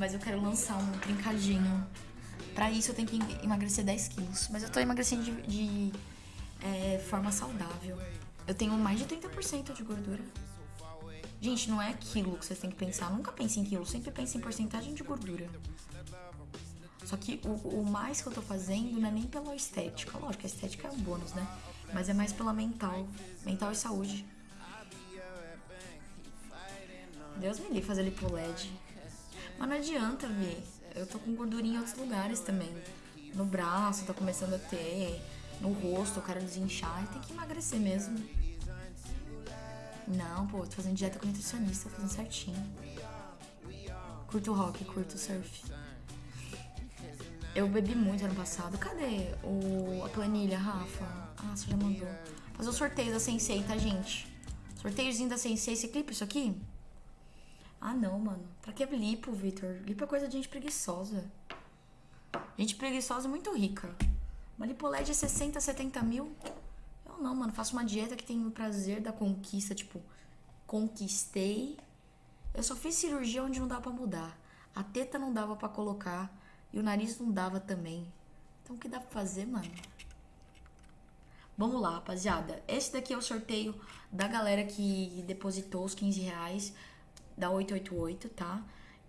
Mas eu quero lançar um trincadinho. Pra isso eu tenho que emagrecer 10 quilos. Mas eu tô emagrecendo de, de é, forma saudável. Eu tenho mais de 30% de gordura. Gente, não é quilo que vocês têm que pensar. Nunca pense em quilo, sempre pense em porcentagem de gordura. Só que o, o, mais que eu tô fazendo não é nem pela estética. Lógico, a estética é um bônus, né? Mas é mais pela mental. Mental e saúde. Deus me livre fazer lipo LED. Mas não adianta, ver. Eu tô com gordurinha em outros lugares também. No braço, tá começando a ter. No rosto, eu quero desinchar. Tem que emagrecer mesmo. Não, pô, tô fazendo dieta com nutricionista, tô fazendo certinho. Curto rock, curto surf. Eu bebi muito ano passado. Cadê o, a planilha, Rafa? Ah, você já mandou. Fazer o sorteio da Sensei, tá, gente? Sorteiozinho da Sensei. Você clipa isso aqui? Ah, não, mano. Pra que lipo, Victor? Lipo é coisa de gente preguiçosa. Gente preguiçosa é muito rica. Uma lipoled é 60, 70 mil. Eu não, mano. Faço uma dieta que tem o prazer da conquista. Tipo, conquistei. Eu só fiz cirurgia onde não dava pra mudar. A teta não dava para colocar. E o nariz não dava também. Então o que dá pra fazer, mano? Vamos lá, rapaziada. Esse daqui é o sorteio da galera que depositou os 15 reais da 888, tá?